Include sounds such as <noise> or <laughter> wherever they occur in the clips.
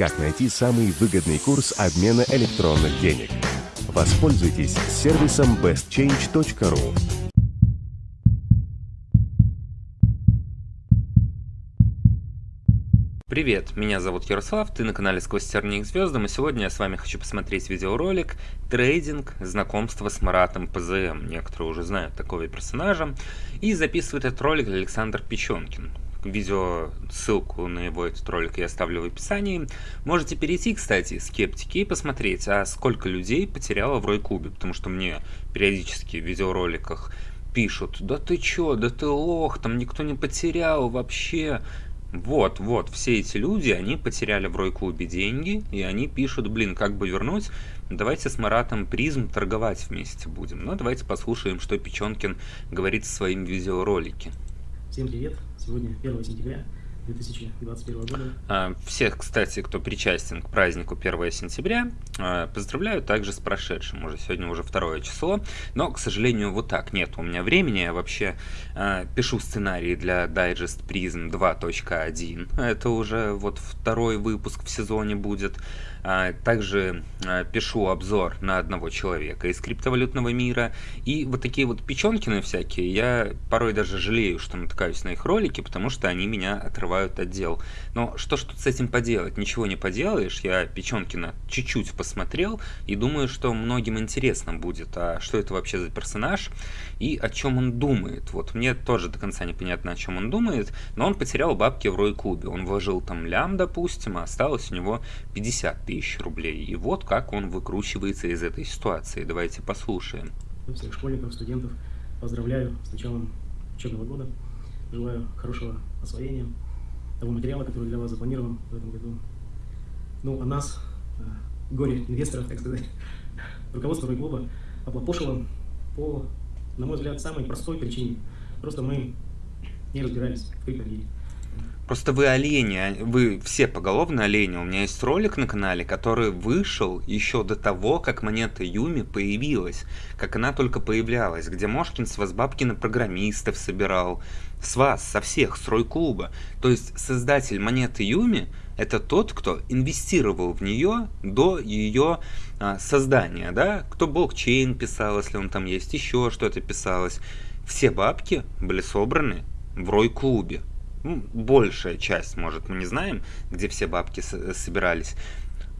Как найти самый выгодный курс обмена электронных денег? Воспользуйтесь сервисом bestchange.ru. Привет, меня зовут Ярослав, ты на канале Сквозь тернии к звездам, и сегодня я с вами хочу посмотреть видеоролик «Трейдинг. Знакомство с Маратом ПЗМ». Некоторые уже знают такого персонажа. И записывает этот ролик Александр Печенкин. Видео, ссылку на его этот ролик я оставлю в описании. Можете перейти, кстати, скептики, и посмотреть, а сколько людей потеряло в Рой-клубе, потому что мне периодически в видеороликах пишут, да ты чё, да ты лох, там никто не потерял вообще. Вот, вот, все эти люди, они потеряли в Рой-клубе деньги, и они пишут, блин, как бы вернуть, давайте с Маратом Призм торговать вместе будем. Ну, давайте послушаем, что Печенкин говорит в своем видеоролике. Всем привет! Сегодня 1 сентября 2021 года. А, всех, кстати, кто причастен к празднику 1 сентября, а, поздравляю также с прошедшим. Уже сегодня уже второе число. Но, к сожалению, вот так. Нет у меня времени. Я вообще а, пишу сценарий для Digest Prism 2.1. Это уже вот второй выпуск в сезоне будет. Также пишу обзор на одного человека из криптовалютного мира. И вот такие вот печенкины всякие, я порой даже жалею, что натыкаюсь на их ролики, потому что они меня отрывают закрывают отдел. Но что ж тут с этим поделать? Ничего не поделаешь. Я Печенкина чуть-чуть посмотрел и думаю, что многим интересно будет, а что это вообще за персонаж и о чем он думает. Вот мне тоже до конца непонятно, о чем он думает, но он потерял бабки в Рой-клубе. Он вложил там лям, допустим, а осталось у него 50 тысяч рублей. И вот как он выкручивается из этой ситуации. Давайте послушаем. Всех школьников, студентов поздравляю с началом учебного года. Желаю хорошего освоения того материала, который для вас запланирован в этом году. Ну, а нас, э, горе-инвесторов, так сказать, <laughs> руководство Ройклуба оплопошило по, на мой взгляд, самой простой причине. Просто мы не разбирались в криптобире. Просто вы олени, а вы все поголовно олени. У меня есть ролик на канале, который вышел еще до того, как монета Юми появилась. Как она только появлялась. Где Мошкин с вас бабки на программистов собирал. С вас, со всех, с Рой-клуба. То есть создатель монеты Юми это тот, кто инвестировал в нее до ее а, создания. Да? Кто блокчейн писал, если он там есть, еще что-то писалось. Все бабки были собраны в Рой-клубе ну, большая часть, может, мы не знаем, где все бабки собирались,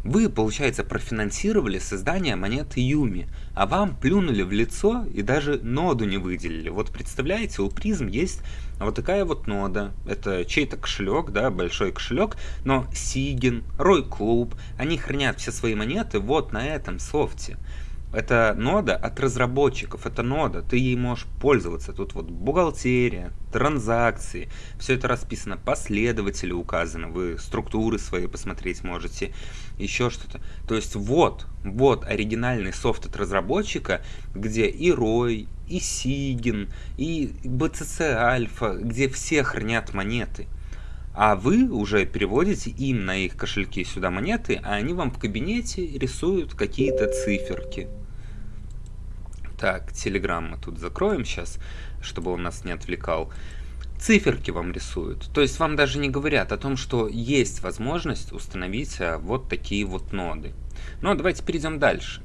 вы, получается, профинансировали создание монеты Юми, а вам плюнули в лицо и даже ноду не выделили. Вот представляете, у призм есть вот такая вот нода. Это чей-то кошелек, да, большой кошелек, но Сигин, Рой Клуб, они хранят все свои монеты вот на этом софте. Это нода от разработчиков, это нода, ты ей можешь пользоваться. Тут вот бухгалтерия, транзакции, все это расписано, последователи указаны, вы структуры свои посмотреть можете, еще что-то. То есть вот, вот оригинальный софт от разработчика, где и ROI, и Сигин, и BCC Альфа, где все хранят монеты. А вы уже переводите им на их кошельки сюда монеты, а они вам в кабинете рисуют какие-то циферки. Так, Телеграм мы тут закроем сейчас, чтобы он нас не отвлекал. Циферки вам рисуют. То есть вам даже не говорят о том, что есть возможность установить а, вот такие вот ноды. Но давайте перейдем дальше.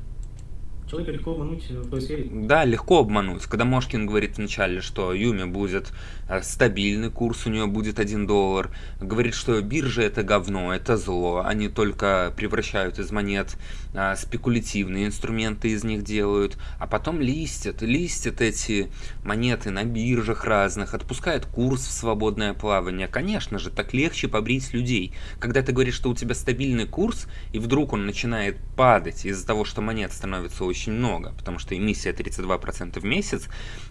Человека легко обмануть в той сфере? Да, легко обмануть. Когда Мошкин говорит вначале, что Юми будет э, стабильный курс, у нее будет 1 доллар, говорит, что биржа это говно, это зло, они только превращают из монет а, спекулятивные инструменты из них делают, а потом листят, листят эти монеты на биржах разных, отпускают курс в свободное плавание. Конечно же, так легче побрить людей. Когда ты говоришь, что у тебя стабильный курс, и вдруг он начинает падать из-за того, что монет становится очень очень много, потому что эмиссия 32% в месяц,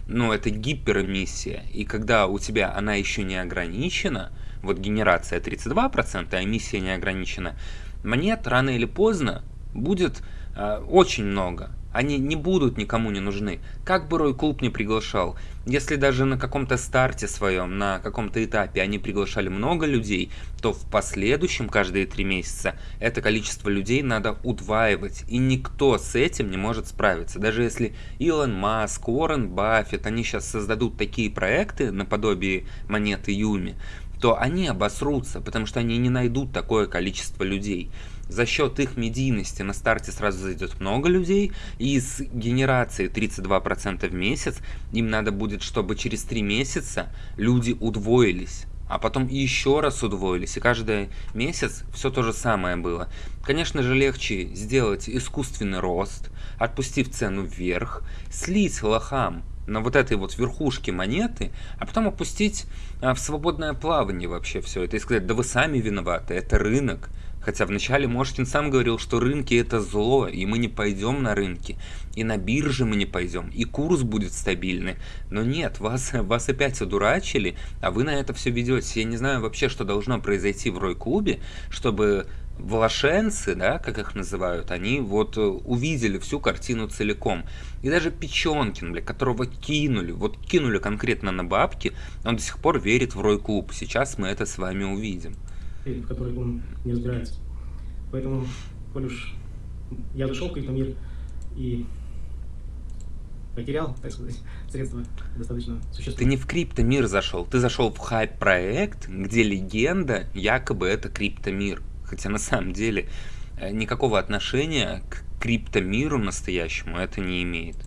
но это гиперэмиссия, и когда у тебя она еще не ограничена, вот генерация 32%, а эмиссия не ограничена, монет рано или поздно будет э, очень много они не будут никому не нужны. Как бы Рой Клуб не приглашал, если даже на каком-то старте своем, на каком-то этапе они приглашали много людей, то в последующем, каждые три месяца, это количество людей надо удваивать. И никто с этим не может справиться. Даже если Илон Маск, Уоррен Баффет, они сейчас создадут такие проекты наподобие монеты Юми, то они обосрутся, потому что они не найдут такое количество людей. За счет их медийности на старте сразу зайдет много людей, и с генерацией 32% в месяц им надо будет, чтобы через 3 месяца люди удвоились а потом еще раз удвоились, и каждый месяц все то же самое было. Конечно же, легче сделать искусственный рост, отпустив цену вверх, слить лохам на вот этой вот верхушке монеты, а потом опустить а, в свободное плавание вообще все это и сказать, да вы сами виноваты, это рынок, Хотя вначале Мошкин сам говорил, что рынки это зло, и мы не пойдем на рынки, и на бирже мы не пойдем, и курс будет стабильный. Но нет, вас, вас опять одурачили, а вы на это все ведете. Я не знаю вообще, что должно произойти в Рой-клубе, чтобы волошенцы, да, как их называют, они вот увидели всю картину целиком. И даже Печенкин, бля, которого кинули, вот кинули конкретно на бабки, он до сих пор верит в Рой-клуб. Сейчас мы это с вами увидим в которой он не разбирается. Поэтому, коль уж я зашел в криптомир и потерял, так сказать, <laughs> средства достаточно существенные. Ты не в криптомир зашел, ты зашел в хайп-проект, где легенда якобы это криптомир. Хотя на самом деле э, никакого отношения к криптомиру настоящему это не имеет.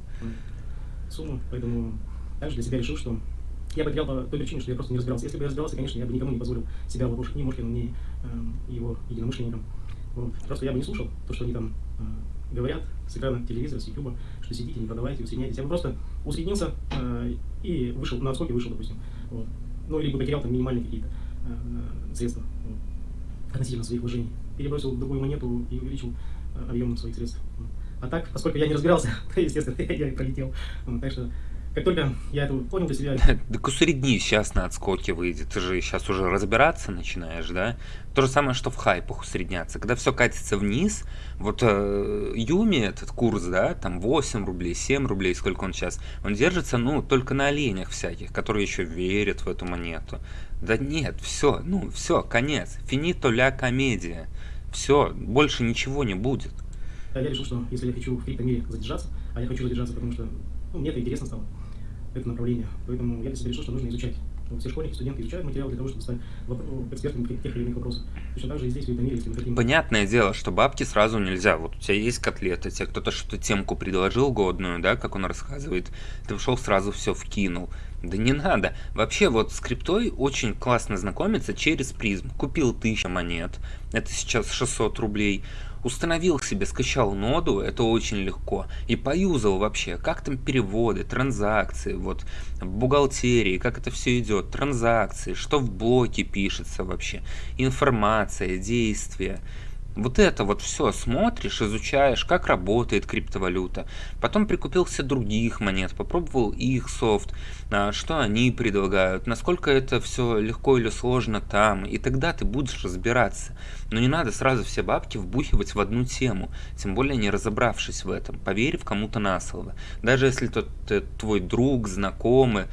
Сумму, поэтому также для себя решил, что я потерял по той причине, что я просто не разбирался. Если бы я разбирался, конечно, я бы никому не позволил себя ловушек ни Мошкину, ни э, его единомышленникам. Вот. Просто я бы не слушал то, что они там э, говорят с экрана телевизора, с YouTube, что сидите, не продавайте, усредняйтесь. Я бы просто усреднился э, и вышел, на отскоке вышел, допустим. Вот. Ну, либо потерял там минимальные какие-то э, средства вот, относительно своих вложений. Перебросил другую монету и увеличил э, объем своих средств. А так, поскольку я не разбирался, <laughs> то, естественно, <laughs> я и пролетел. Вот, так что как только я это понял для себя... <laughs> Так усредни, сейчас на отскоке выйдет. Ты же сейчас уже разбираться начинаешь, да? То же самое, что в хайпах усредняться. Когда все катится вниз, вот э, Юми, этот курс, да, там 8 рублей, 7 рублей, сколько он сейчас, он держится, ну, только на оленях всяких, которые еще верят в эту монету. Да нет, все, ну, все, конец. Финито ля комедия. Все, больше ничего не будет. Я решил, что если я хочу в криптомире задержаться, а я хочу задержаться, потому что ну, мне это интересно стало, это направление. Поэтому я для себя решил, что нужно изучать. Все школьники, студенты изучают материал для того, чтобы стать экспертами тех или иных вопросов. Точно так же и здесь, в этом мире, если мы хотим... Понятное дело, что бабки сразу нельзя. Вот у тебя есть котлеты, тебе кто-то что-то темку предложил годную, да, как он рассказывает, ты ушел сразу все вкинул. Да не надо. Вообще вот с криптой очень классно знакомиться через призм. Купил 1000 монет, это сейчас 600 рублей установил себе, скачал ноду, это очень легко, и поюзал вообще, как там переводы, транзакции, вот бухгалтерии, как это все идет, транзакции, что в блоке пишется вообще, информация, действия. Вот это вот все смотришь, изучаешь, как работает криптовалюта. Потом прикупился других монет, попробовал их софт, а, что они предлагают, насколько это все легко или сложно там. И тогда ты будешь разбираться. Но не надо сразу все бабки вбухивать в одну тему, тем более не разобравшись в этом, поверив кому-то на слово. Даже если тот э, твой друг, знакомый,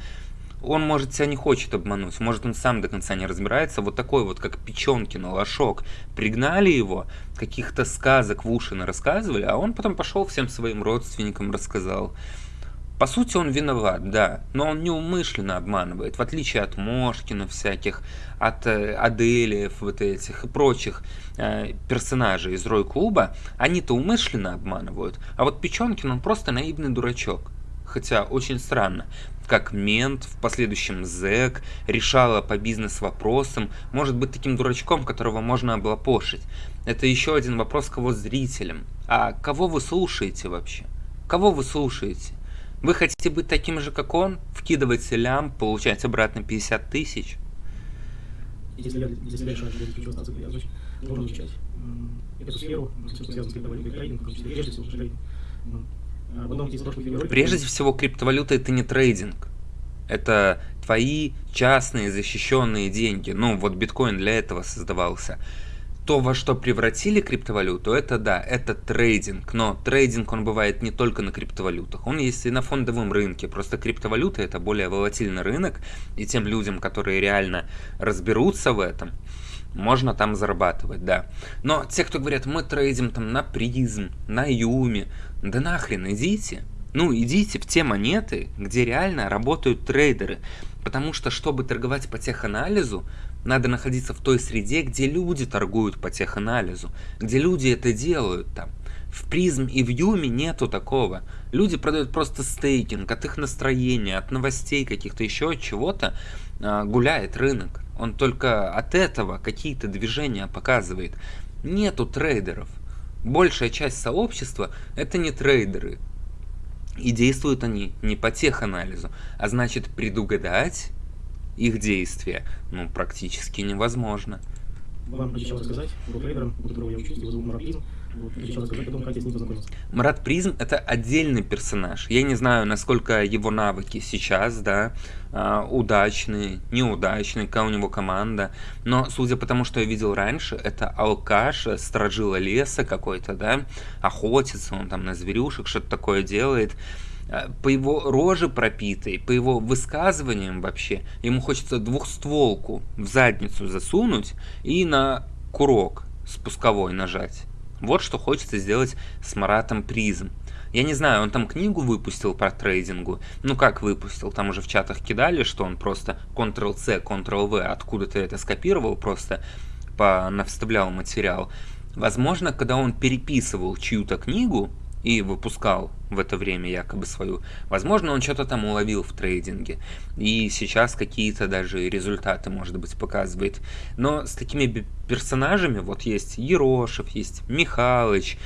он, может, тебя не хочет обмануть, может, он сам до конца не разбирается, вот такой вот, как Печенкин, лошок, пригнали его, каких-то сказок в уши рассказывали, а он потом пошел всем своим родственникам рассказал. По сути, он виноват, да, но он неумышленно обманывает, в отличие от Мошкина всяких, от э, Аделиев вот этих и прочих э, персонажей из Рой-клуба, они-то умышленно обманывают, а вот Печенкин, он просто наивный дурачок. Хотя очень странно, как мент, в последующем зэк, решала по бизнес-вопросам, может быть таким дурачком, которого можно облапошить. Это еще один вопрос к его зрителям. А кого вы слушаете вообще? Кого вы слушаете? Вы хотите быть таким же, как он? Вкидывать лям, получать обратно 50 тысяч? Если себя решаю, что я я должен изучать эту сферу, все, что связано с криптовалютой, трейдинг, в том числе, прежде всего, трейдинг. Прежде всего, криптовалюта это не трейдинг. Это твои частные защищенные деньги. Ну, вот биткоин для этого создавался. То, во что превратили криптовалюту, это да, это трейдинг. Но трейдинг, он бывает не только на криптовалютах. Он есть и на фондовом рынке. Просто криптовалюта это более волатильный рынок. И тем людям, которые реально разберутся в этом, можно там зарабатывать, да. Но те, кто говорят, мы трейдим там на призм, на юме, да нахрен идите. Ну, идите в те монеты, где реально работают трейдеры. Потому что, чтобы торговать по теханализу, надо находиться в той среде, где люди торгуют по теханализу, где люди это делают там. В призм и в юме нету такого. Люди продают просто стейкинг, от их настроения, от новостей каких-то еще от чего-то а, гуляет рынок. Он только от этого какие-то движения показывает. Нету трейдеров. Большая часть сообщества это не трейдеры. И действуют они не по теханализу, а значит предугадать их действия ну, практически невозможно. Вам обещал рассказать про трейдера, у которого я учусь, его зовут Марат Марат Призм это отдельный персонаж. Я не знаю, насколько его навыки сейчас, да, а, удачные, неудачные, какая у него команда. Но судя по тому, что я видел раньше, это алкаш, стражила леса какой-то, да, охотится он там на зверюшек, что-то такое делает. Э, по его роже пропитой, по его высказываниям вообще, ему хочется двухстволку в задницу засунуть и на курок спусковой нажать. Вот что хочется сделать с Маратом Призм. Я не знаю, он там книгу выпустил про трейдингу. Ну как выпустил? Там уже в чатах кидали, что он просто Ctrl-C, Ctrl-V откуда-то это скопировал, просто по навставлял материал. Возможно, когда он переписывал чью-то книгу, и выпускал в это время якобы свою. Возможно, он что-то там уловил в трейдинге. И сейчас какие-то даже результаты, может быть, показывает. Но с такими персонажами, вот есть Ерошев, есть Михалыч,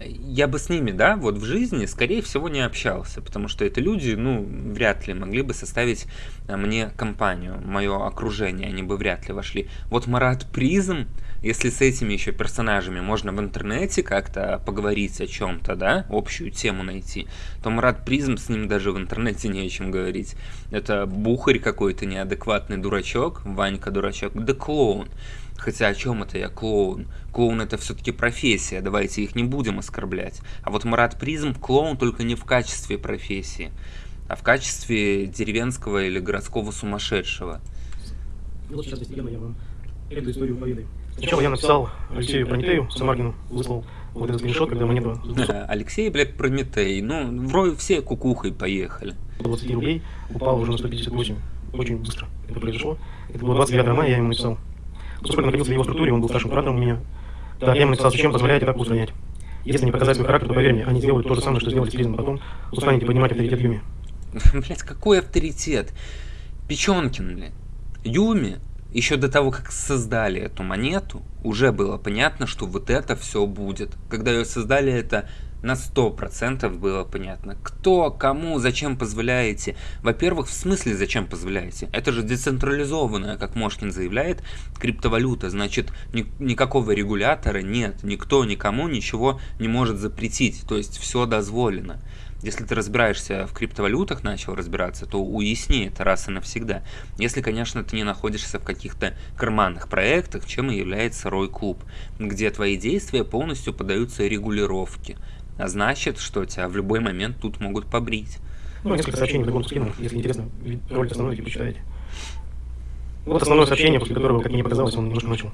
я бы с ними, да, вот в жизни, скорее всего, не общался, потому что это люди, ну, вряд ли могли бы составить а, мне компанию, мое окружение, они бы вряд ли вошли. Вот Марат Призм, если с этими еще персонажами можно в интернете как-то поговорить о чем-то, да, общую тему найти, то Марат Призм с ним даже в интернете не о чем говорить. Это бухарь какой-то неадекватный дурачок, Ванька дурачок, да клоун. Хотя о чем это я клоун? Клоун это все-таки профессия, давайте их не будем оскорблять. А вот Марат Призм клоун только не в качестве профессии, а в качестве деревенского или городского сумасшедшего. Вот сейчас я вам эту историю поведаю. Сначала я написал Алексею Прометею, Самаргину, выслал вот этот скриншот, когда монета... Алексей, блядь, Прометей, ну, вроде все кукухой поехали. 20 рублей упал уже на 158. Очень быстро это произошло. Это было 29 мая, я ему написал. Поскольку находился в его структуре, он был старшим куратором у меня. Так, я ему написал, зачем позволяете так устранять. Если не показать свой характер, то поверь мне, они сделают то же самое, что сделали с Кризом потом. Устанете поднимать авторитет Юми. <laughs> Блять, какой авторитет? Печенкин, блядь. Юми, еще до того, как создали эту монету, уже было понятно, что вот это все будет. Когда ее создали, это на 100% было понятно. Кто, кому, зачем позволяете. Во-первых, в смысле зачем позволяете? Это же децентрализованная, как Мошкин заявляет, криптовалюта. Значит, ни, никакого регулятора нет. Никто никому ничего не может запретить. То есть все дозволено. Если ты разбираешься в криптовалютах, начал разбираться, то уясни это раз и навсегда. Если, конечно, ты не находишься в каких-то карманных проектах, чем и является Рой Клуб, где твои действия полностью подаются регулировке. А значит, что тебя в любой момент тут могут побрить. Ну, несколько сообщений вдогонку скинул, если интересно, ролик основной, типа, почитаете. Вот основное сообщение, после которого, как мне показалось, он немножко начал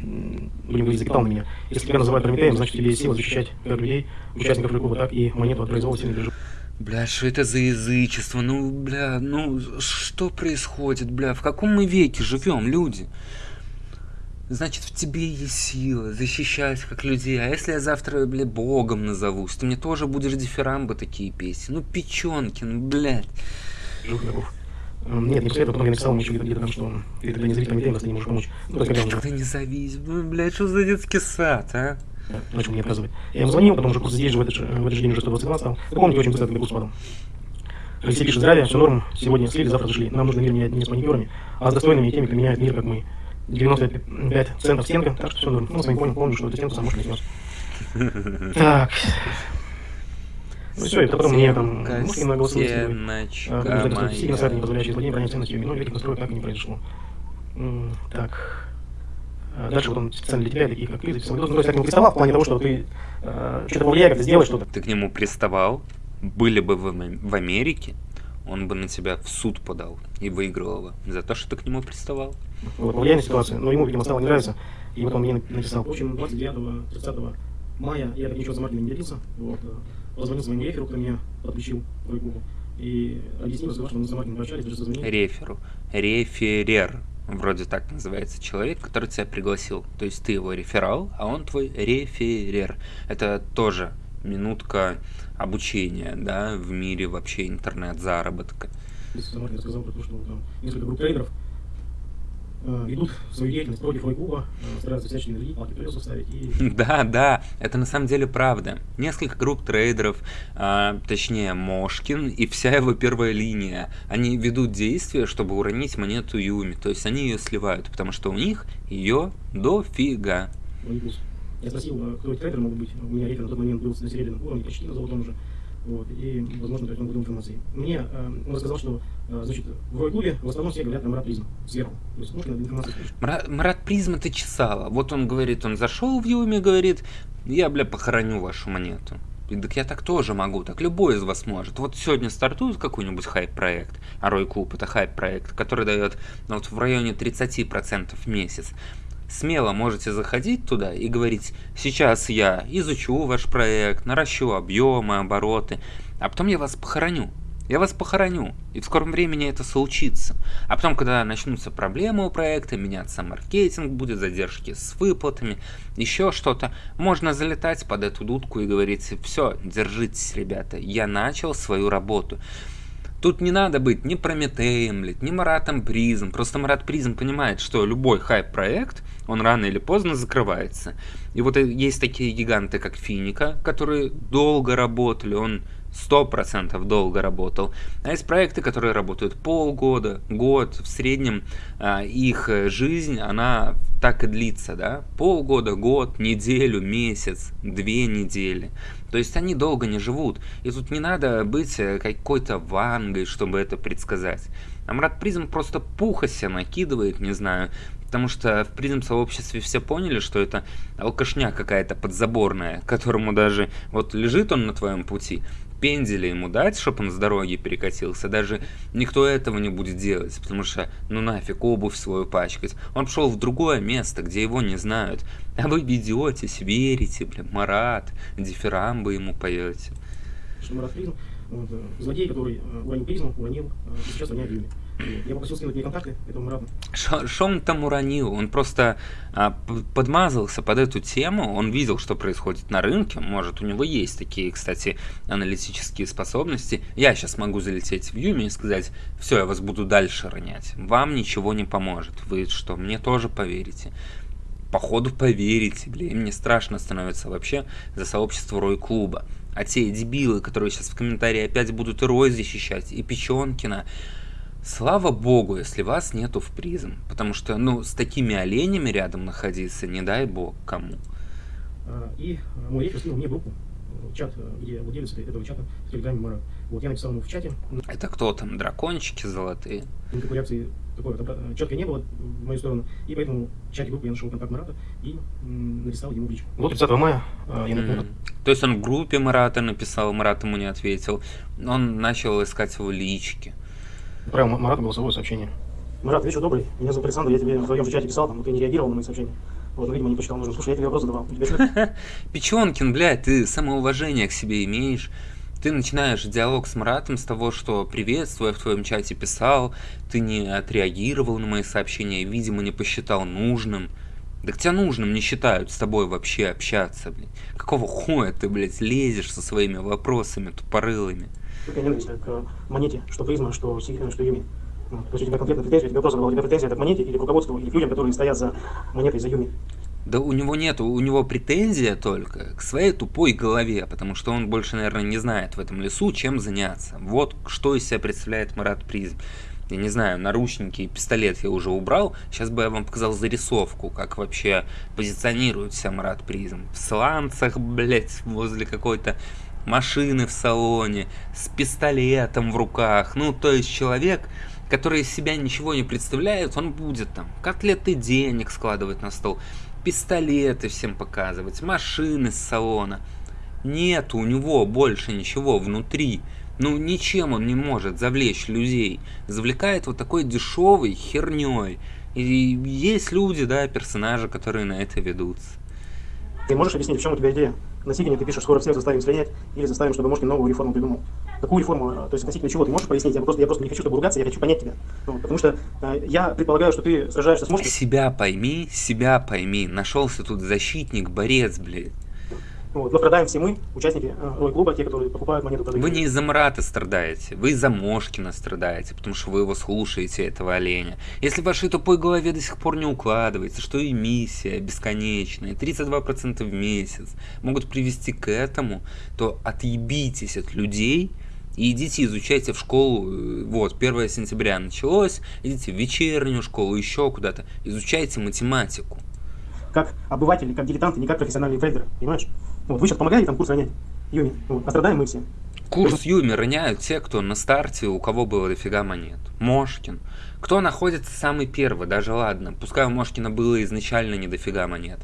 будем говорить, закипал на меня. Если тебя называют Прометеем, значит тебе есть сила защищать как людей, участников клуба, так и монету от произвола сильных держу. Бля, что это за язычество? Ну, бля, ну, что происходит, бля? В каком мы веке живем, люди? Значит, в тебе есть сила защищать как людей. А если я завтра, бля, богом назовусь, ты мне тоже будешь дифирамбы такие петь. Ну, Печенкин, блядь. Нет, не после этого, потом я написал ему еще где-то там, что ты тогда не зови Прометея, нас ты не можешь помочь. Ну, так, когда ты не зовись, ну, блядь, что за детский сад, а? Начал мне отказывать. Я ему звонил, потом уже курс здесь же в этот, в этот же день уже 122 стал. Вы помните, очень быстро тогда курс падал. Алексей пишет, здравия, все норм, сегодня слили, завтра зашли. Нам нужно мир менять не с маникюрами, а с достойными теми, кто меняет мир, как мы. 95 центов стенка, так что все норм. Ну, с вами понял, помню, что эту стенку сам может снес. Так. Ну все, это потом мне там мушки на голосовые скидывали. Сильно сайты, не позволяющие злодеям бронять ценностью, но великих настроек так и не произошло. Так. А дальше вот он специально для тебя, такие как ты, записал видос. Ну, то есть я к нему приставал в плане того, что ты э, что-то повлияй, как-то сделай что-то. Ты к нему приставал, были бы в, в Америке, он бы на тебя в суд подал и выиграл его за то, что ты к нему приставал. Вот, повлияй на ситуацию. Но ему, видимо, стало не нравиться. И вот он мне написал. В общем, 29-30 мая я так ничего за Мартина не делился. Вот. позвонил своему реферу, кто меня подключил в клубу, и объяснил, что мы с маркетингом общались, даже созвонили. Реферу. Реферер. Вроде так называется человек, который тебя пригласил. То есть ты его реферал, а он твой реферер. Это тоже минутка обучения, да, в мире вообще интернет-заработка. Если Маркин сказал про то, что там несколько групп трейдеров э, ведут свою деятельность против Рой-клуба, э, стараются всячески навредить, палки колеса ставить и... <laughs> Да, да, это на самом деле правда. Несколько групп трейдеров, а, точнее Мошкин и вся его первая линия, они ведут действия, чтобы уронить монету Юми, то есть они ее сливают, потому что у них ее дофига. Плюс. Я спросил, э, кто эти трейдеры могут быть. У меня рефер на тот момент был на серебряном уровне, почти на золотом уже. Вот, и, возможно, он будет информации. Мне э, он рассказал, что э, значит, в Рой-клубе в основном все говорят на Марат Призм сверху. То есть можно информацию. Марат, Марат Призма ты. Вот он говорит, он зашел в Юми, говорит, я, бля, похороню вашу монету. И так я так тоже могу, так любой из вас может. Вот сегодня стартует какой-нибудь хайп-проект, а Рой Клуб это хайп-проект, который дает ну, вот в районе 30% в месяц. Смело можете заходить туда и говорить, сейчас я изучу ваш проект, наращу объемы, обороты, а потом я вас похороню. Я вас похороню, и в скором времени это случится. А потом, когда начнутся проблемы у проекта, меняться маркетинг, будет задержки с выплатами, еще что-то, можно залетать под эту дудку и говорить, все, держитесь, ребята, я начал свою работу. Тут не надо быть ни Прометеем, ни Маратом Призм. Просто Марат Призм понимает, что любой хайп-проект, он рано или поздно закрывается. И вот есть такие гиганты, как Финика, которые долго работали, он сто процентов долго работал. А есть проекты, которые работают полгода, год, в среднем а, их жизнь, она так и длится, да, полгода, год, неделю, месяц, две недели. То есть они долго не живут. И тут не надо быть э, какой-то вангой, чтобы это предсказать. Амрат Призм просто пуха себя накидывает, не знаю, Потому что в призм сообществе все поняли, что это алкашня какая-то подзаборная, которому даже вот лежит он на твоем пути, пенделя ему дать, чтобы он с дороги перекатился, даже никто этого не будет делать, потому что, ну нафиг, обувь свою пачкать. Он пошел в другое место, где его не знают. А вы ведетесь, верите, бля, Марат, дифирамбы ему поете. Что Марат Призм, вот, э, злодей, который э, уронил призму, уронил, э, и сейчас роняет Юми. Я попросил скинуть мне контакты этого Марата. Что он там уронил? Он просто а, подмазался под эту тему, он видел, что происходит на рынке, может, у него есть такие, кстати, аналитические способности. Я сейчас могу залететь в Юми и сказать, все, я вас буду дальше ронять. Вам ничего не поможет. Вы что, мне тоже поверите? Походу поверите, блин, мне страшно становится вообще за сообщество Рой Клуба. А те дебилы, которые сейчас в комментарии опять будут и Рой защищать, и Печенкина, Слава богу, если вас нету в призм, потому что, ну, с такими оленями рядом находиться, не дай бог кому. А, и мой рефер скинул мне группу, э, чат, э, где владелец этого чата в Телеграме Марат. Вот я написал ему в чате. Это кто там, дракончики золотые? Никакой реакции такой вот, э, четкой не было в мою сторону, и поэтому в чате группы я нашел контакт Марата и написал ему личку. Вот 30 мая я напомню. Mm -hmm. То есть он в группе Марата написал, Марат ему не ответил, он начал искать его лички. Отправил Марату голосовое сообщение. Марат, вечер добрый. Меня зовут Александр, я тебе в твоем же чате писал, там, ты не реагировал на мои сообщения. Вот, ну, видимо, не посчитал нужным. Слушай, я тебе вопрос задавал. <laughs> Печенкин, блядь, ты самоуважение к себе имеешь. Ты начинаешь диалог с Маратом с того, что приветствую, в твоем чате писал, ты не отреагировал на мои сообщения, видимо, не посчитал нужным. Да к тебя нужным не считают с тобой вообще общаться, блядь. Какого хуя ты, блядь, лезешь со своими вопросами тупорылыми? Только ненависть к монете, что призма, что, что Юми. Вот. То есть у тебя конкретно претензия, тебе вопрос задавал, у тебя претензия это к монете или к руководству, или к людям, которые стоят за монетой, за Юми? Да у него нет, у него претензия только к своей тупой голове, потому что он больше, наверное, не знает в этом лесу, чем заняться. Вот что из себя представляет Марат Призм. Я не знаю, наручники и пистолет я уже убрал. Сейчас бы я вам показал зарисовку, как вообще позиционирует себя Марат Призм. В сланцах, блять, возле какой-то машины в салоне, с пистолетом в руках. Ну, то есть человек, который из себя ничего не представляет, он будет там котлеты денег складывать на стол, пистолеты всем показывать, машины с салона. Нет у него больше ничего внутри. Ну, ничем он не может завлечь людей. Завлекает вот такой дешевой херней. И есть люди, да, персонажи, которые на это ведутся. Ты можешь объяснить, в чем у тебя идея? Относительно ты пишешь, скоро всех заставим слинять или заставим, чтобы Мошкин новую реформу придумал. Какую реформу? То есть относительно чего ты можешь пояснить? Я просто, я просто не хочу, чтобы ругаться, я хочу понять тебя. Ну, потому что э, я предполагаю, что ты сражаешься с Мошкиным. Себя пойми, себя пойми. Нашелся тут защитник, борец, блядь. Вот. Но страдаем все мы, участники э, Рой-клуба, те, которые покупают монету. Вы не из-за Марата страдаете, вы из-за Мошкина страдаете, потому что вы его слушаете, этого оленя. Если в вашей тупой голове до сих пор не укладывается, что эмиссия бесконечная, 32% в месяц могут привести к этому, то отъебитесь от людей, и идите изучайте в школу, э, вот, 1 сентября началось, идите в вечернюю школу, еще куда-то, изучайте математику. Как обыватели, как дилетанты, не как профессиональные трейдеры, понимаешь? Вот, вы сейчас помогаете там курс ронять, Юми, вот, а страдаем мы все. Курс Юми роняют те, кто на старте, у кого было дофига монет. Мошкин. Кто находится самый первый, даже ладно, пускай у Мошкина было изначально не дофига монет.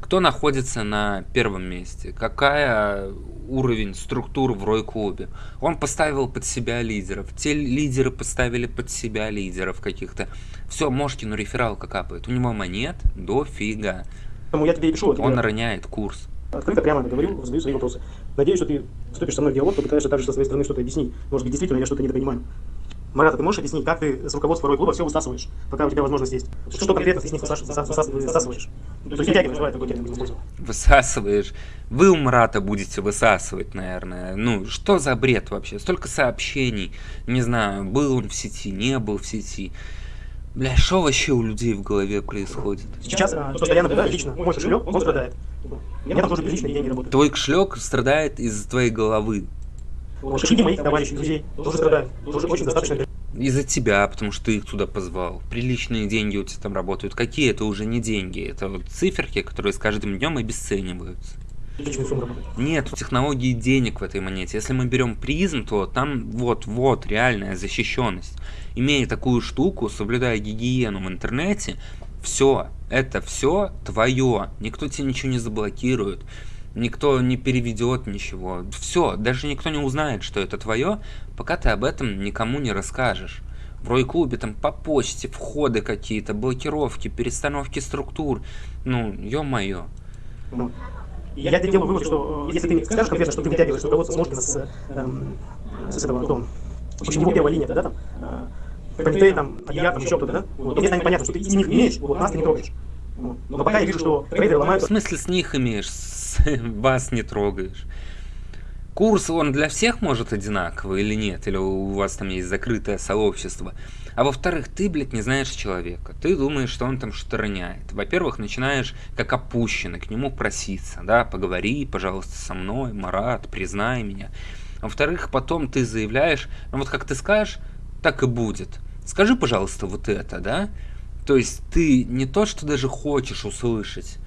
Кто находится на первом месте? Какая уровень структур в Рой-клубе? Он поставил под себя лидеров. Те лидеры поставили под себя лидеров каких-то. Все, Мошкину рефералка капает. У него монет дофига. Я тебе пишу. Он роняет курс открыто, прямо говорю, задаю свои вопросы. Надеюсь, что ты вступишь со мной в диалог, попытаешься также со своей стороны что-то объяснить. Может быть, действительно я что-то недопонимаю. Марат, ты можешь объяснить, как ты с руководства Рой клуба все высасываешь, пока у тебя возможность есть? Что, что конкретно ты с них высасываешь? То есть вытягиваешь, давай такой термин. Высасываешь. Вы у Марата будете высасывать, наверное. Ну, что за бред вообще? Столько сообщений. Не знаю, был он в сети, не был в сети. Бля, что вообще у людей в голове происходит? Сейчас, а, что я наблюдаю лично, мой кошелек, он страдает. Меня там тоже приличные деньги работают. Твой кошелек страдает из-за твоей головы. Кошельки моих товарищей, друзей тоже страдают. Тоже очень достаточно. Из-за тебя, потому что ты их туда позвал. Приличные деньги у тебя там работают. Какие это уже не деньги? Это вот циферки, которые с каждым днем обесцениваются. Нет технологии денег в этой монете. Если мы берем призм, то там вот-вот реальная защищенность. Имея такую штуку, соблюдая гигиену в интернете, все, это все твое. Никто тебе ничего не заблокирует. Никто не переведет ничего. Все, даже никто не узнает, что это твое, пока ты об этом никому не расскажешь. В Рой-клубе там по почте входы какие-то, блокировки, перестановки структур. Ну, ё-моё. Ну, я делаю вывод, что э, если ты скажешь конкретно, что ты вытягиваешь руководство Смошкина с, эм, с этого, кто, в общем, его первая линия, да, там, э, комитет, там, я, там, еще кто-то, да, вот, то мне станет понятно, что ты из них имеешь, вот, нас ты не трогаешь. Вот. Но пока я вижу, что трейдеры ломаются... В смысле с них имеешь, с <laughs> вас не трогаешь? Курс, он для всех может одинаковый или нет? Или у вас там есть закрытое сообщество? А во-вторых, ты, блядь, не знаешь человека. Ты думаешь, что он там что роняет. Во-первых, начинаешь как опущенный к нему проситься. Да, поговори, пожалуйста, со мной, Марат, признай меня. Во-вторых, потом ты заявляешь, ну вот как ты скажешь, так и будет. Скажи, пожалуйста, вот это, да? То есть ты не то, что даже хочешь услышать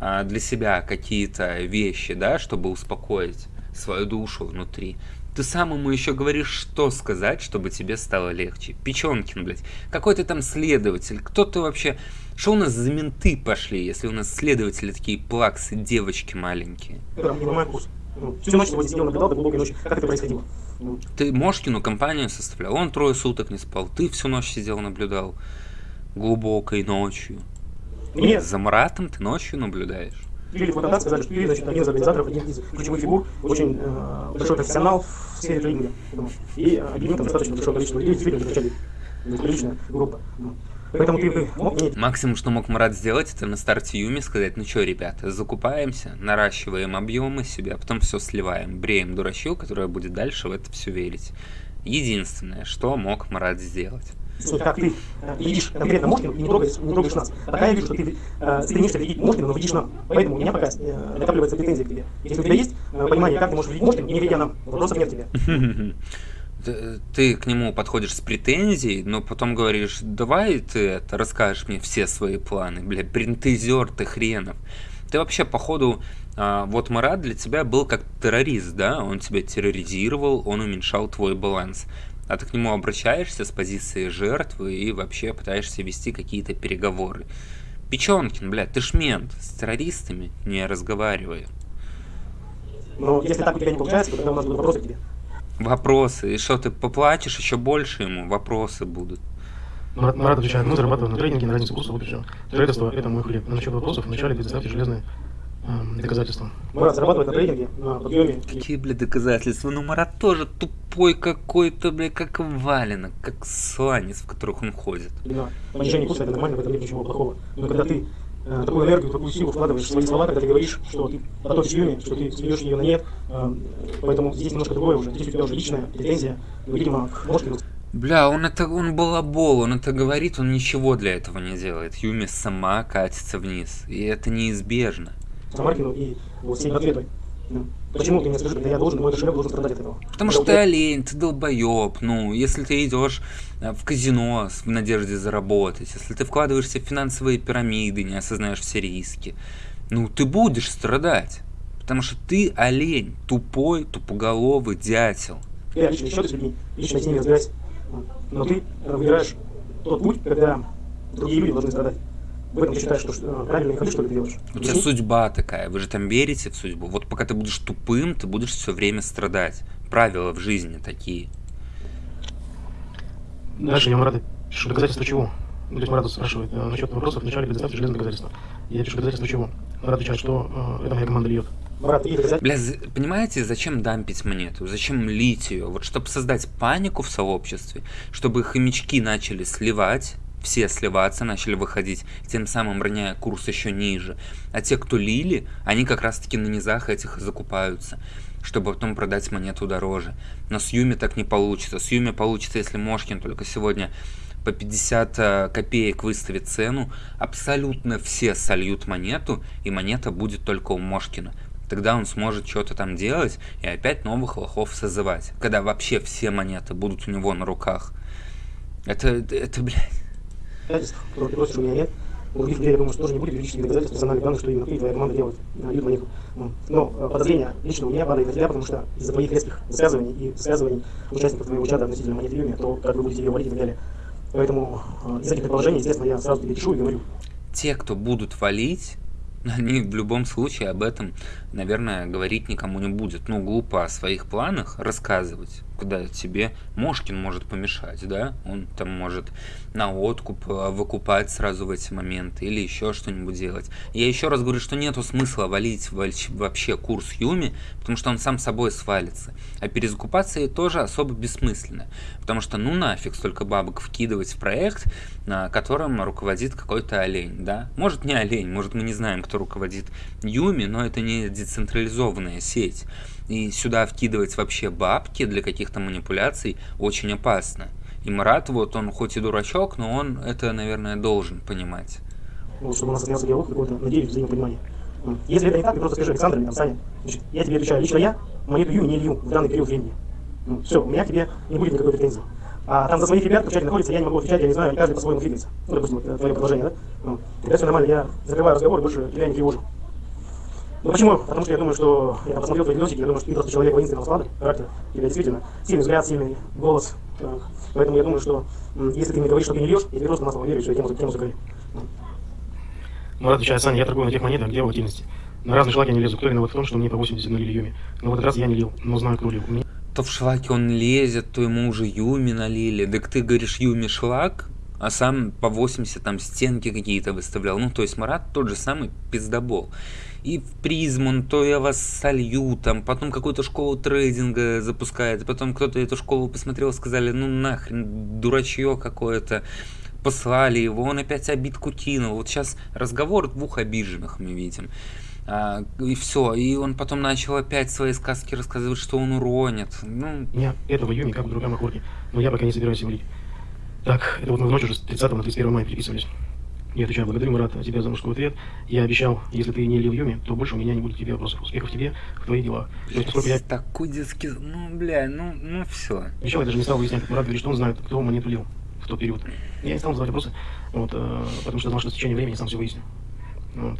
а, для себя какие-то вещи, да, чтобы успокоить свою душу внутри. Ты сам ему еще говоришь, что сказать, чтобы тебе стало легче. Печенкин, блядь. Какой ты там следователь? Кто ты вообще? Что у нас за менты пошли, если у нас следователи такие плаксы, девочки маленькие? Ну, всю ночь сегодня сидел, наблюдал до глубокой ночи. Как это происходило? Ты Мошкину компанию составлял, он трое суток не спал. Ты всю ночь сидел, наблюдал. Глубокой ночью. Нет. За Маратом ты ночью наблюдаешь привели фотограф, сказали, что ты, значит, один из организаторов, один из ключевых фигур, очень э, большой профессионал в сфере трейдинга. И объединил там достаточно большое количество людей, действительно, начали приличная группа. Поэтому ты мог. Максимум, что мог Марат сделать, это на старте Юми сказать, ну что, ребята, закупаемся, наращиваем объемы себе, а потом все сливаем, бреем дурачью, которая будет дальше в это все верить. Единственное, что мог Марат сделать как ты э, видишь конкретно Мошкина и не трогаешь, не трогаешь нас. Пока я вижу, что ты э, стремишься видеть Мошкина, но видишь нам. Поэтому у меня пока э, накапливается претензия к тебе. Если у тебя есть э, понимание, как ты можешь видеть Мошкина, не видя нам, вопросов нет тебе. <laughs> Ты к нему подходишь с претензией, но потом говоришь, давай ты это расскажешь мне все свои планы, бля, принтезер ты хренов. Ты вообще, походу, а, вот Марат для тебя был как террорист, да? Он тебя терроризировал, он уменьшал твой баланс а ты к нему обращаешься с позиции жертвы и вообще пытаешься вести какие-то переговоры. Печенкин, блядь, ты ж мент, с террористами не разговаривай. Ну, если так у тебя не получается, то тогда у нас будут вопросы к тебе. Вопросы. И что, ты поплачешь еще больше ему? Вопросы будут. Марат, Марат отвечает, мы зарабатываем на трейдинге на разницу курса, вот и все. Трейдерство – это мой хлеб. А насчет вопросов вначале предоставьте железные доказательства. Марат зарабатывает на трейдинге, на подъеме. Какие, бля, доказательства? Ну, Марат тоже тупой какой-то, бля, как валенок, как сланец, в которых он ходит. Да, понижение курса это нормально, в этом нет ничего плохого. Но когда ты э, такую энергию, такую силу вкладываешь в свои слова, когда ты говоришь, что ты потопишь Юми, что ты сведешь ее на нет, э, поэтому здесь немножко другое уже. Здесь у тебя уже личная претензия, видимо, Мошкину. Бля, он это, он балабол, он это говорит, он ничего для этого не делает. Юми сама катится вниз, и это неизбежно. Самаркину и вот всеми ответой. Ну, Почему ты мне скажи, когда я должен, мой кошелек должен страдать от этого? Потому что ты олень, ты долбоеб. Ну, если ты идешь э, в казино в надежде заработать, если ты вкладываешься в финансовые пирамиды, не осознаешь все риски, ну, ты будешь страдать. Потому что ты олень, тупой, тупоголовый дятел. Я личные счеты с людьми, лично с ними разбирайся. Но ты выбираешь тот путь, когда другие люди должны страдать. В этом ты считаешь, что э, правильно и хочу, что ли, ты делаешь? У тебя судьба такая, вы же там верите в судьбу. Вот пока ты будешь тупым, ты будешь все время страдать. Правила в жизни такие. Дальше я Марата пишу доказательства чего? Ну, то есть Марат спрашивает э, насчет вопросов, вначале предоставьте железные доказательства. Я пишу доказательства чего? Марат отвечает, что э, это моя команда льет. Марат, и доказательства. Бля, за- понимаете, зачем дампить монету? Зачем лить ее? Вот чтобы создать панику в сообществе, чтобы хомячки начали сливать, все сливаться начали выходить, тем самым роняя курс еще ниже. А те, кто лили, они как раз-таки на низах этих закупаются, чтобы потом продать монету дороже. Но с Юми так не получится. С Юми получится, если Мошкин только сегодня по 50 э, копеек выставит цену, абсолютно все сольют монету, и монета будет только у Мошкина. Тогда он сможет что-то там делать и опять новых лохов созывать. Когда вообще все монеты будут у него на руках. Это, это, это блядь. Доказательств, которые ты просишь у меня нет. У других людей, я думаю, что тоже не будет юридических доказательств персональных данных, что именно ты и твоя команда делают на. Ну, Но э, подозрение лично у меня падает на тебя, потому что из-за твоих резких высказываний и высказываний участников твоего чата относительно монеты Юми, то как вы будете ее валить и так далее. Поэтому э, из этих предположений, естественно, я сразу тебе пишу и говорю. Те, кто будут валить, они в любом случае об этом, наверное, говорить никому не будет. Ну, глупо о своих планах рассказывать, куда тебе Мошкин может помешать, да? Он там может на откуп э, выкупать сразу в эти моменты или еще что-нибудь делать. Я еще раз говорю, что нету смысла валить вообще курс Юми, потому что он сам собой свалится. А перезакупаться и тоже особо бессмысленно. Потому что ну нафиг столько бабок вкидывать в проект, на котором руководит какой-то олень, да? Может не олень, может мы не знаем, кто руководит Юми, но это не децентрализованная сеть. И сюда вкидывать вообще бабки для каких-то манипуляций очень опасно. И Марат, вот он хоть и дурачок, но он это, наверное, должен понимать. ну, чтобы у нас состоялся диалог, какой-то, надеюсь, взаимопонимание. Если это не так, ты просто скажи Александр или там Саня. Значит, я тебе отвечаю, лично я монету Ю не лью в данный период времени. все, у меня к тебе не будет никакой претензии. А там за своих ребят, в чате находится, я не могу отвечать, я не знаю, каждый по-своему двигается. Ну, допустим, вот, э, твое предложение, да? Ну, тогда все нормально, я закрываю разговор, больше тебя не тревожу. Ну почему? Потому что я думаю, что я посмотрел твои видосики, я думаю, что ты просто человек воинственного склада, характера. У тебя действительно сильный взгляд, сильный голос. Э, Поэтому я думаю, что если ты мне говоришь, что ты не льешь, я тебе просто на слово верю, и все, тему, тему закрыли. Марат отвечает, Саня, я торгую на тех монетах, где волатильности. На разные шлаки я не лезу. Кто виноват в том, что мне по 80 нулили Юми? Но в этот раз я не лил, но знаю, кто лил. У То в шлаке он лезет, то ему уже Юми налили. Так ты говоришь Юми шлак, а сам по 80 там стенки какие-то выставлял. Ну, то есть Марат тот же самый пиздобол. И в призм он то я вас солью, там, потом какую-то школу трейдинга запускает, потом кто-то эту школу посмотрел, сказали, ну нахрен, дурачье какое-то, послали его, он опять обидку кинул. Вот сейчас разговор двух обиженных мы видим. А, и все, и он потом начал опять свои сказки рассказывать, что он уронит. Ну, меня этого Юми как в другом охоте, но я пока не собираюсь его лить. Так, это вот мы в ночь уже с 30 на 31 мая переписывались. Я отвечаю, благодарю, Марат, тебя за мужской ответ. Я обещал, если ты не лил Юми, то больше у меня не будет тебе вопросов. Успехов тебе в твоих делах. То есть, я такой детский... Ну, бля, ну, ну все. обещал, я даже не стал выяснять, Марат говорит, что он знает, кто монету лил в тот период. Я не стал задавать вопросы, вот, э, потому что знал, что с течением времени сам все выясню. Вот.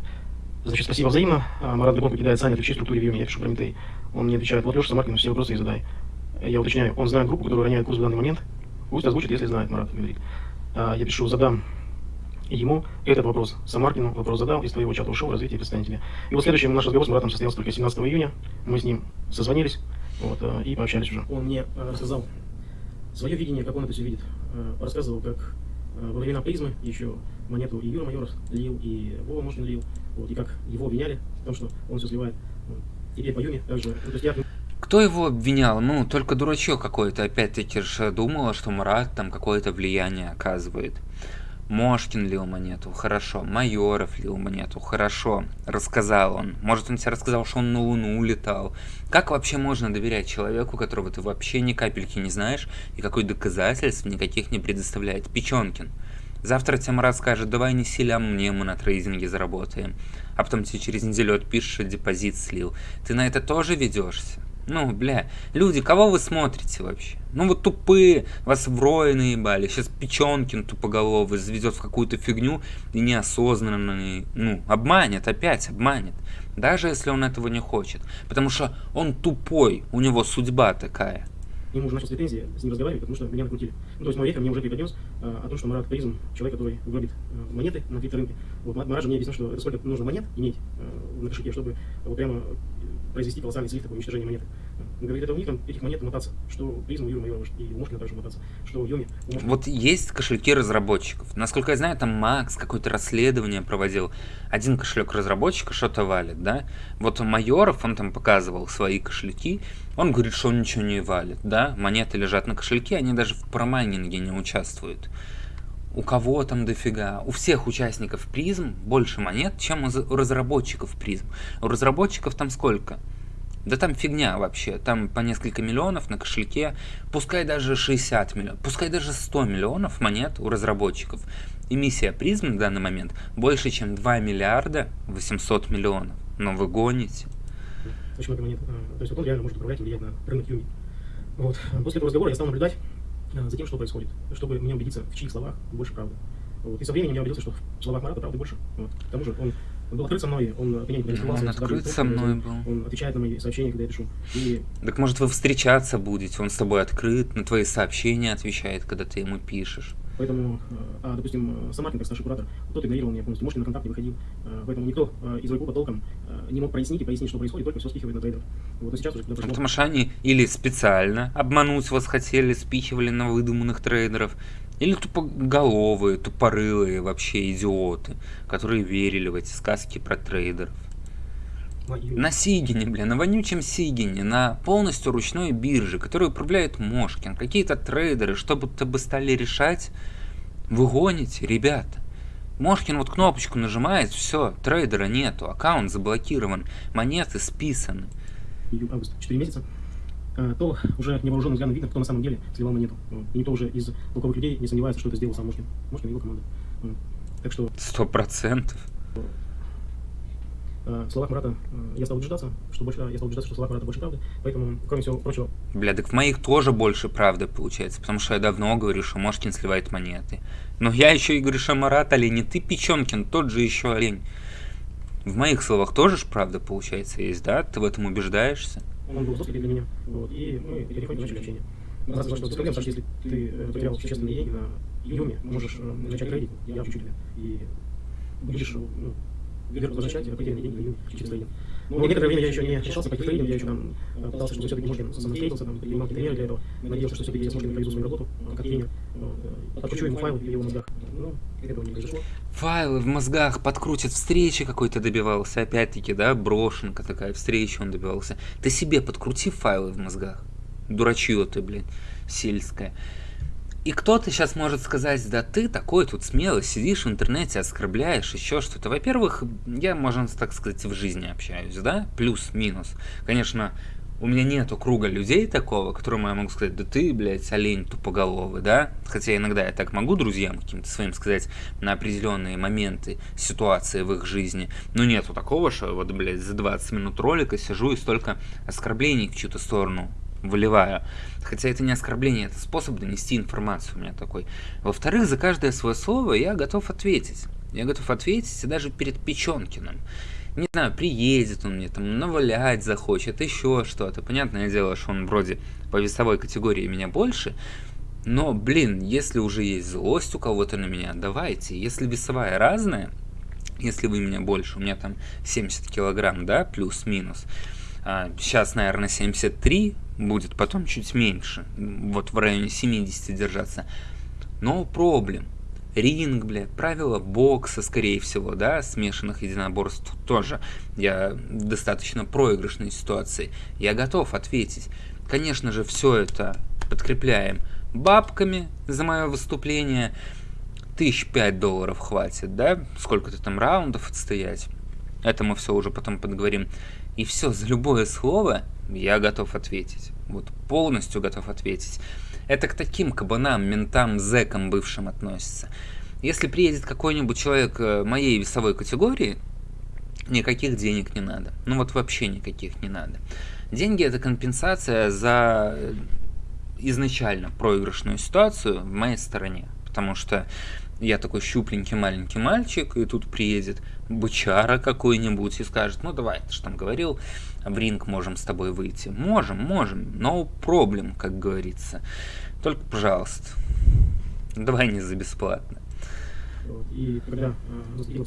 Значит, спасибо взаимно. А, Марат Габон покидает Саня, отвечай структуре Юми, я пишу про Митей. Он мне отвечает, вот Леша Самаркин, все вопросы и задай. Я уточняю, он знает группу, которая роняет курс в данный момент. Пусть озвучит, если знает, Марат говорит. А, Я пишу, задам ему этот вопрос. Самаркину вопрос задал, из твоего чата ушел, развитие представление тебе. И вот следующий наш разговор с Маратом состоялся только 17 июня. Мы с ним созвонились вот, э, и пообщались уже. Он мне рассказал свое видение, как он это все видит. Рассказывал, как во времена призмы еще монету и Юра Майоров лил, и Вова Мошкин лил. Вот, и как его обвиняли в том, что он все сливает. Теперь по Юме также, ну, то есть я кто его обвинял? Ну, только дурачок какой-то, опять-таки же думала, что Мурат там какое-то влияние оказывает. Мошкин лил монету, хорошо. Майоров лил монету, хорошо. Рассказал он. Может, он тебе рассказал, что он на Луну улетал. Как вообще можно доверять человеку, которого ты вообще ни капельки не знаешь, и какой доказательств никаких не предоставляет? Печенкин. Завтра тебе Марат скажет, давай не селям мне, мы на трейдинге заработаем. А потом тебе через неделю отпишешь, депозит слил. Ты на это тоже ведешься? Ну, бля, люди, кого вы смотрите вообще? Ну вот тупые, вас в рое наебали. Сейчас Печенкин тупоголовый заведет в какую-то фигню и неосознанно, ну, обманет, опять обманет. Даже если он этого не хочет. Потому что он тупой, у него судьба такая. Нему уже начал с претензии с ним разговаривать, потому что меня накрутили. Ну, то есть мой века мне уже преподнес а, о том, что Марат Туризм, человек, который гробит а, монеты на крипторынке. Вот Марат же мне объяснил, что это сколько нужно монет иметь а, на кошельке, чтобы вот прямо произвести колоссальный слив, такое уничтожение монеты. Он говорит, это у них там этих монет мотаться, что призм у Юры Майорова и у Мошкина также мотаться, что у Йоми. У. Вот есть кошельки разработчиков. Насколько я знаю, там Макс какое-то расследование проводил. Один кошелек разработчика что-то валит, да? Вот Майоров, он там показывал свои кошельки, он говорит, что он ничего не валит, да? Монеты лежат на кошельке, они даже в промайнинге не участвуют. У кого там дофига? У всех участников призм больше монет, чем у разработчиков призм. У разработчиков там сколько? Да там фигня вообще, там по несколько миллионов на кошельке, пускай даже 60 миллионов, пускай даже 100 миллионов монет у разработчиков. Эмиссия призм на данный момент больше, чем 2 миллиарда 800 миллионов. Но вы гоните. Очень много монет. А, то есть он реально может управлять и влиять на рынок Юми. Вот. После этого разговора я стал наблюдать Э, за тем, что происходит, чтобы мне убедиться, в чьих словах больше правды. Вот. И со временем я убедился, что в словах Марата правды больше. Вот. К тому же он был открыт со мной, он от меня не Он открыт со мной был. Он отвечает на мои сообщения, когда я пишу. И... Так может вы встречаться будете, он с тобой открыт, на твои сообщения отвечает, когда ты ему пишешь. Поэтому, э, а, допустим, Самаркин, как старший куратор, тот игнорировал меня полностью, может, на контакт не выходил. Э, поэтому никто э, из Вайкупа толком не мог прояснить и пояснить, что происходит, только все спихивает на трейдеров. Вот, но сейчас уже... Потому, потому что они или специально обмануть вас хотели, спихивали на выдуманных трейдеров, или тупоголовые, тупорылые вообще идиоты, которые верили в эти сказки про трейдеров. На Сигине, блин, на вонючем Сигине, на полностью ручной бирже, которую управляет Мошкин, какие-то трейдеры, что будто бы стали решать, вы гоните, ребята. Мошкин вот кнопочку нажимает, все, трейдера нету, аккаунт заблокирован, монеты списаны. Август, 4 месяца, а, то уже невооруженным взглядом видно, кто на самом деле сливал монету. И никто уже из толковых людей не сомневается, что это сделал сам Мошкин. Мошкин и его команда. Так что... Сто процентов. Э, в словах Марата э, я стал убеждаться, что больше, я стал убеждаться, что в словах Марата больше правды, поэтому, кроме всего прочего... Бля, так в моих тоже больше правды получается, потому что я давно говорю, что Мошкин сливает монеты. Но я еще и говорю, что Марат олень, не ты Печенкин, тот же еще олень. В моих словах тоже ж правда получается есть, да? Ты в этом убеждаешься? Он был жесткий для меня, вот, и мы переходим начали общение. Раз, что без проблем, если ты э, потерял существенные деньги на Юме, можешь начать трейдить, я учу тебя, и будешь ну, вверх возвращать потерянные деньги через трейдинг. Но некоторое время я еще не решался пойти в трейдинг, я еще там пытался, чтобы все-таки Мошкин самотрейдился, там, принимал какие-то меры для этого. Надеялся, что все-таки я с Мошкиным проведу свою работу, как тренер, э, подкручу ему файлы в его мозгах. Ну, этого не произошло. Файлы в мозгах подкрутят, встречи какой-то добивался, опять-таки, да, брошенка такая, встреча он добивался. Ты себе подкрути файлы в мозгах. Дурачье ты, блин, сельское. И кто-то сейчас может сказать, да ты такой тут смелый, сидишь в интернете, оскорбляешь, еще что-то. Во-первых, я, можно так сказать, в жизни общаюсь, да, плюс-минус. Конечно, у меня нету круга людей такого, которому я могу сказать, да ты, блядь, олень тупоголовый, да? Хотя иногда я так могу друзьям каким-то своим сказать на определенные моменты, ситуации в их жизни. Но нету такого, что вот, блядь, за 20 минут ролика сижу и столько оскорблений в чью-то сторону выливаю. Хотя это не оскорбление, это способ донести информацию у меня такой. Во-вторых, за каждое свое слово я готов ответить. Я готов ответить даже перед Печенкиным. Не знаю, приедет он мне там, навалять захочет, еще что-то. Понятное дело, что он вроде по весовой категории меня больше, но, блин, если уже есть злость у кого-то на меня, давайте. Если весовая разная, если вы меня больше, у меня там 70 килограмм, да, плюс-минус, а, сейчас, наверное, 73 будет, потом чуть меньше, вот в районе 70 держаться. Но проблем. ринг, блядь, правила бокса, скорее всего, да, смешанных единоборств тоже. Я в достаточно проигрышной ситуации. Я готов ответить. Конечно же, все это подкрепляем бабками за мое выступление. Тысяч пять долларов хватит, да? Сколько-то там раундов отстоять. Это мы все уже потом подговорим. И все, за любое слово я готов ответить. Вот полностью готов ответить. Это к таким кабанам, ментам, зэкам бывшим относится. Если приедет какой-нибудь человек э, моей весовой категории, никаких денег не надо. Ну вот вообще никаких не надо. Деньги это компенсация за э, изначально проигрышную ситуацию в моей стороне. Потому что я такой щупленький маленький мальчик, и тут приедет бычара какой-нибудь и скажет, ну давай, ты же там говорил, в ринг можем с тобой выйти. Можем, можем, no problem, как говорится. Только, пожалуйста, давай не за бесплатно. И когда э, наступила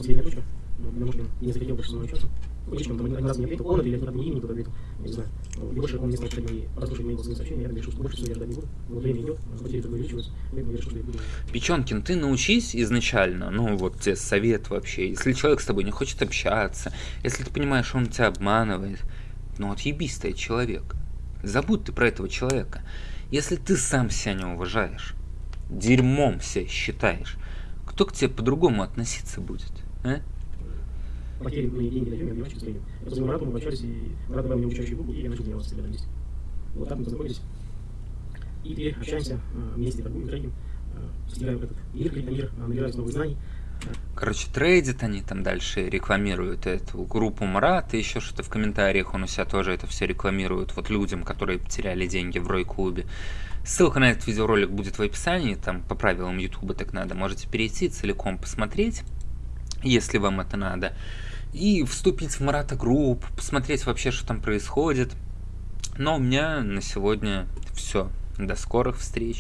не захотел больше со мной общаться, Личком там один раз мне ответил, он не имя кто ответил, я не знаю. И больше он не стал читать мои, мои голосовые сообщения, я решил, что больше всего я ждать не буду. Время идет, потери только поэтому я решил, что я буду... Печенкин, ты научись изначально, ну вот тебе совет вообще, если человек с тобой не хочет общаться, если ты понимаешь, что он тебя обманывает, ну отъебись ты от человека. Забудь ты про этого человека. Если ты сам себя не уважаешь, дерьмом себя считаешь, кто к тебе по-другому относиться будет, а? Потери мои деньги фильме, я очень среднем. Я позвонил Марату, мы пообщались, и Марат добавил мне обучающие буквы, и я начал тренироваться с ребятами вместе. Вот так мы познакомились. И теперь общаемся, вместе торгуем, трейдим, достигаем этот мир, на мир, набираюсь новых знаний. Короче, трейдят они там дальше, рекламируют эту группу Марата, еще что-то в комментариях он у себя тоже это все рекламирует, вот людям, которые потеряли деньги в Рой-клубе. Ссылка на этот видеоролик будет в описании, там по правилам Ютуба так надо, можете перейти целиком посмотреть, если вам это надо и вступить в Марата Групп, посмотреть вообще, что там происходит. Но у меня на сегодня все. До скорых встреч.